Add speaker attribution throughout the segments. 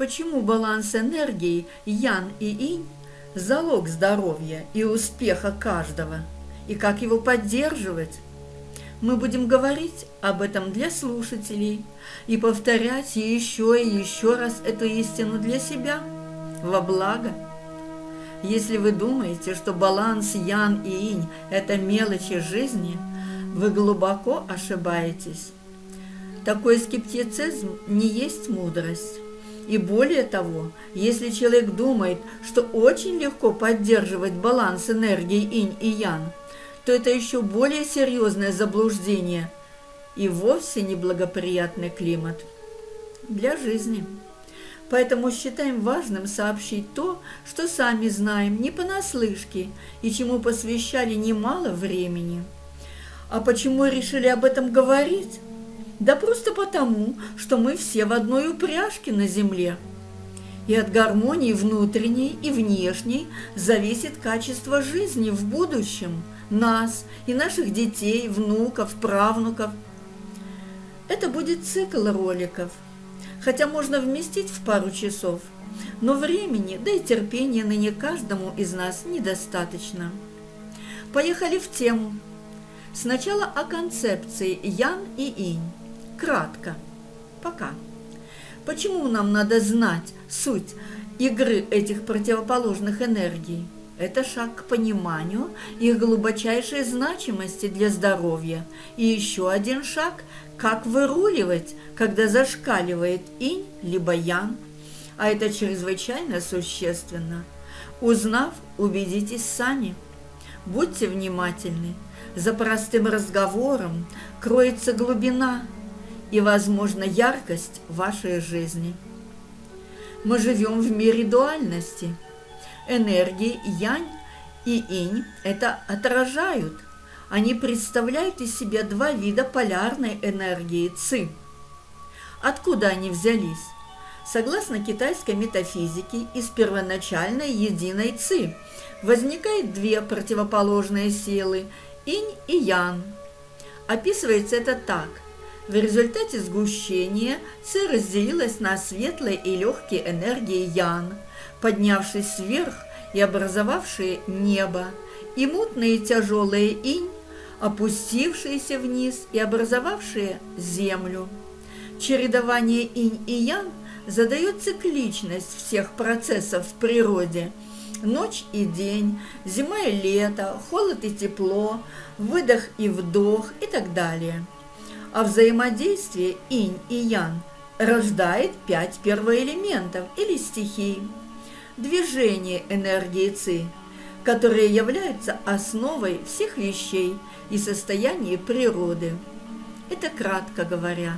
Speaker 1: Почему баланс энергии Ян и Инь – залог здоровья и успеха каждого? И как его поддерживать? Мы будем говорить об этом для слушателей и повторять еще и еще раз эту истину для себя во благо. Если вы думаете, что баланс Ян и Инь – это мелочи жизни, вы глубоко ошибаетесь. Такой скептицизм не есть мудрость. И более того, если человек думает, что очень легко поддерживать баланс энергии инь и ян, то это еще более серьезное заблуждение и вовсе неблагоприятный климат для жизни. Поэтому считаем важным сообщить то, что сами знаем не понаслышке и чему посвящали немало времени. А почему решили об этом говорить? Да просто потому, что мы все в одной упряжке на земле. И от гармонии внутренней и внешней зависит качество жизни в будущем, нас и наших детей, внуков, правнуков. Это будет цикл роликов, хотя можно вместить в пару часов, но времени, да и терпения ныне каждому из нас недостаточно. Поехали в тему. Сначала о концепции Ян и Инь. Кратко. Пока. Почему нам надо знать суть игры этих противоположных энергий? Это шаг к пониманию их глубочайшей значимости для здоровья. И еще один шаг, как выруливать, когда зашкаливает инь либо ян. А это чрезвычайно существенно. Узнав, убедитесь сами. Будьте внимательны. За простым разговором кроется глубина – и, возможно, яркость вашей жизни. Мы живем в мире дуальности. Энергии янь и инь это отражают. Они представляют из себя два вида полярной энергии ци. Откуда они взялись? Согласно китайской метафизике, из первоначальной единой ци возникает две противоположные силы – инь и ян. Описывается это так – в результате сгущения Ци разделилась на светлые и легкие энергии Ян, поднявшись вверх и образовавшие небо, и мутные тяжелые инь, опустившиеся вниз и образовавшие землю. Чередование инь и ян задает цикличность всех процессов в природе. Ночь и день, зима и лето, холод и тепло, выдох и вдох и так далее – а взаимодействие инь и ян рождает пять первоэлементов или стихий. Движение энергии ци, которые являются основой всех вещей и состояния природы. Это кратко говоря.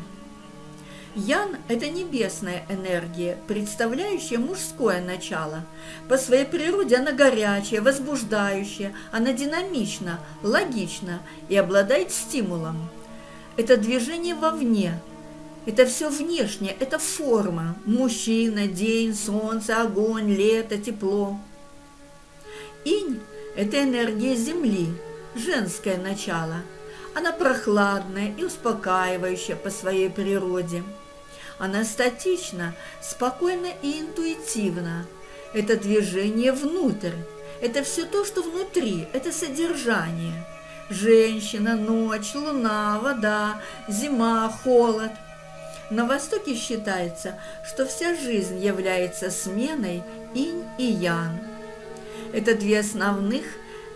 Speaker 1: Ян – это небесная энергия, представляющая мужское начало. По своей природе она горячая, возбуждающая, она динамична, логична и обладает стимулом – это движение вовне, это все внешнее, это форма. Мужчина, день, солнце, огонь, лето, тепло. Инь – это энергия Земли, женское начало. Она прохладная и успокаивающая по своей природе. Она статична, спокойна и интуитивна. Это движение внутрь. Это все то, что внутри, это содержание – женщина, ночь, луна, вода, зима, холод. На Востоке считается, что вся жизнь является сменой инь и ян. Это две основных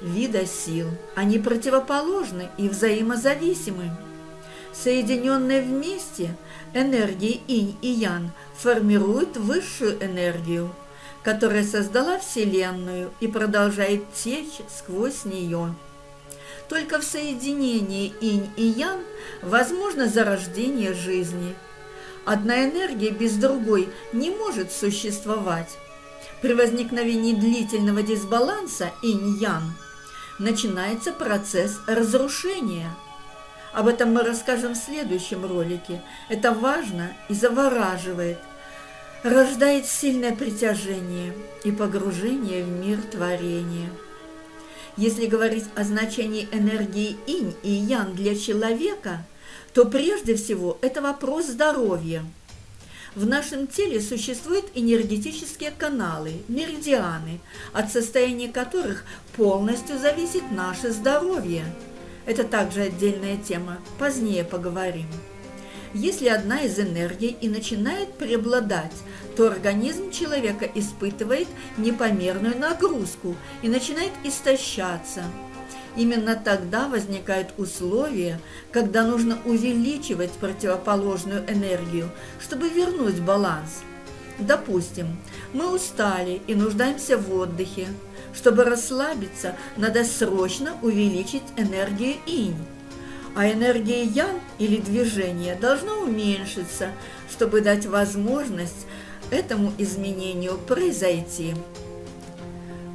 Speaker 1: вида сил. Они противоположны и взаимозависимы. Соединенные вместе энергии инь и ян формируют высшую энергию, которая создала Вселенную и продолжает течь сквозь нее. Только в соединении инь и ян возможно зарождение жизни. Одна энергия без другой не может существовать. При возникновении длительного дисбаланса инь-ян начинается процесс разрушения. Об этом мы расскажем в следующем ролике. Это важно и завораживает, рождает сильное притяжение и погружение в мир творения. Если говорить о значении энергии инь и ян для человека, то прежде всего это вопрос здоровья. В нашем теле существуют энергетические каналы, меридианы, от состояния которых полностью зависит наше здоровье. Это также отдельная тема, позднее поговорим. Если одна из энергий и начинает преобладать, то организм человека испытывает непомерную нагрузку и начинает истощаться. Именно тогда возникают условия, когда нужно увеличивать противоположную энергию, чтобы вернуть баланс. Допустим, мы устали и нуждаемся в отдыхе. Чтобы расслабиться, надо срочно увеличить энергию инь а энергия ян или движение должна уменьшиться, чтобы дать возможность этому изменению произойти.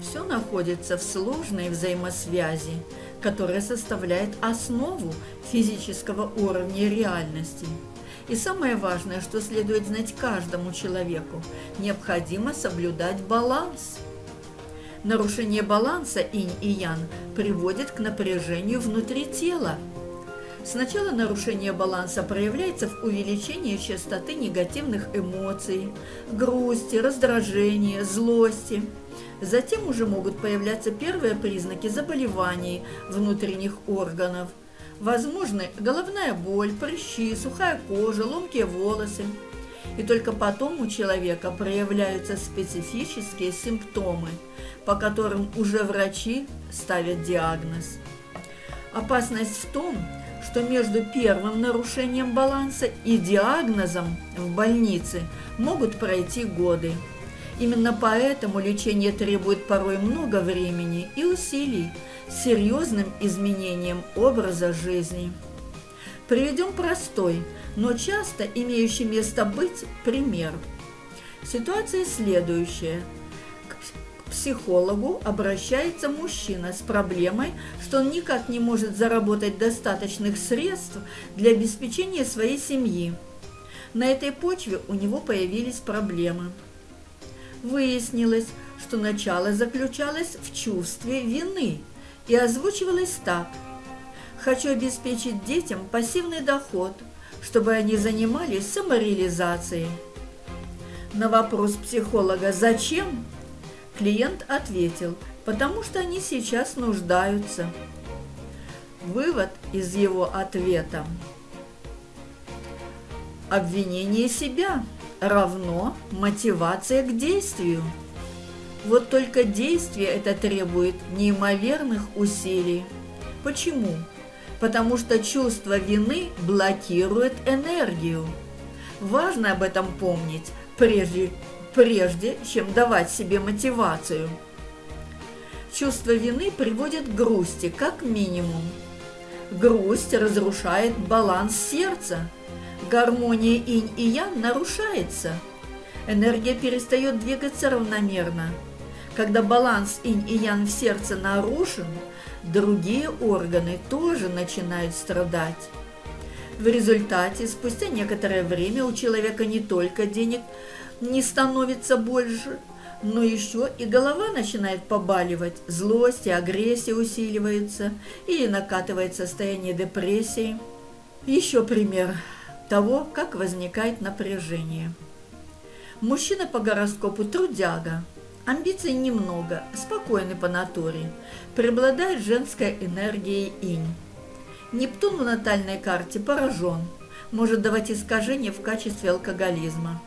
Speaker 1: Все находится в сложной взаимосвязи, которая составляет основу физического уровня реальности. И самое важное, что следует знать каждому человеку, необходимо соблюдать баланс. Нарушение баланса инь и ян приводит к напряжению внутри тела – Сначала нарушение баланса проявляется в увеличении частоты негативных эмоций, грусти, раздражения, злости. Затем уже могут появляться первые признаки заболеваний внутренних органов. Возможны головная боль, прыщи, сухая кожа, ломкие волосы. И только потом у человека проявляются специфические симптомы, по которым уже врачи ставят диагноз. Опасность в том, что между первым нарушением баланса и диагнозом в больнице могут пройти годы. Именно поэтому лечение требует порой много времени и усилий с серьезным изменением образа жизни. Приведем простой, но часто имеющий место быть пример. Ситуация следующая – психологу обращается мужчина с проблемой, что он никак не может заработать достаточных средств для обеспечения своей семьи. На этой почве у него появились проблемы. Выяснилось, что начало заключалось в чувстве вины и озвучивалось так. «Хочу обеспечить детям пассивный доход, чтобы они занимались самореализацией». На вопрос психолога «Зачем?» Клиент ответил, потому что они сейчас нуждаются. Вывод из его ответа. Обвинение себя равно мотивация к действию. Вот только действие это требует неимоверных усилий. Почему? Потому что чувство вины блокирует энергию. Важно об этом помнить, прежде прежде чем давать себе мотивацию. Чувство вины приводит к грусти, как минимум. Грусть разрушает баланс сердца. Гармония инь и ян нарушается. Энергия перестает двигаться равномерно. Когда баланс инь и ян в сердце нарушен, другие органы тоже начинают страдать. В результате, спустя некоторое время у человека не только денег не становится больше, но еще и голова начинает побаливать, злость и агрессия усиливаются или накатывает состояние депрессии. Еще пример того, как возникает напряжение. Мужчина по гороскопу трудяга, амбиций немного, спокойный по натуре, преобладает женская энергия инь. Нептун в натальной карте поражен, может давать искажения в качестве алкоголизма.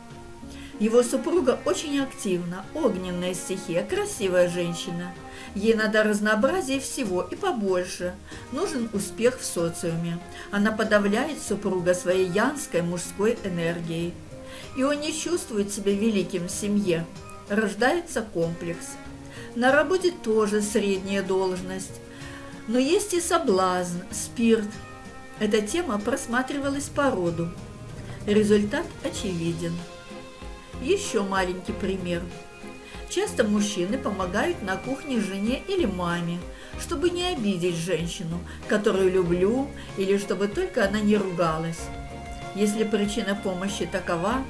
Speaker 1: Его супруга очень активна, огненная стихия, красивая женщина. Ей надо разнообразие всего и побольше. Нужен успех в социуме. Она подавляет супруга своей янской мужской энергией. И он не чувствует себя великим в семье. Рождается комплекс. На работе тоже средняя должность. Но есть и соблазн, спирт. Эта тема просматривалась по роду. Результат очевиден. Еще маленький пример. Часто мужчины помогают на кухне жене или маме, чтобы не обидеть женщину, которую люблю, или чтобы только она не ругалась. Если причина помощи такова,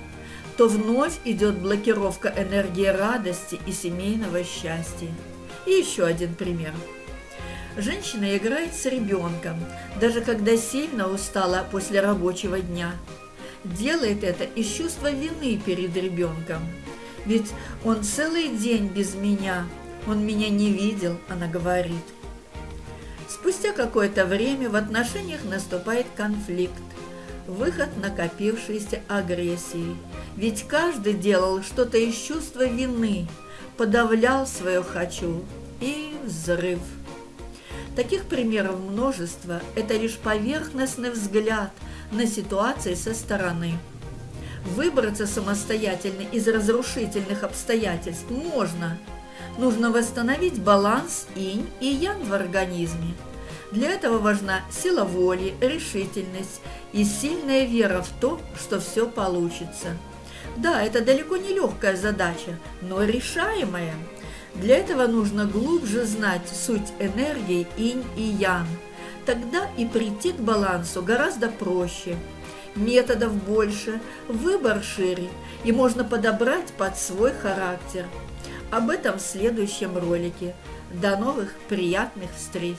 Speaker 1: то вновь идет блокировка энергии радости и семейного счастья. И еще один пример. Женщина играет с ребенком, даже когда сильно устала после рабочего дня – делает это из чувства вины перед ребенком. Ведь он целый день без меня, он меня не видел, она говорит. Спустя какое-то время в отношениях наступает конфликт, выход накопившейся агрессии. Ведь каждый делал что-то из чувства вины, подавлял свое «хочу» и взрыв. Таких примеров множество, это лишь поверхностный взгляд на ситуации со стороны. Выбраться самостоятельно из разрушительных обстоятельств можно. Нужно восстановить баланс инь и ян в организме. Для этого важна сила воли, решительность и сильная вера в то, что все получится. Да, это далеко не легкая задача, но решаемая – для этого нужно глубже знать суть энергии инь и ян. Тогда и прийти к балансу гораздо проще. Методов больше, выбор шире, и можно подобрать под свой характер. Об этом в следующем ролике. До новых приятных встреч!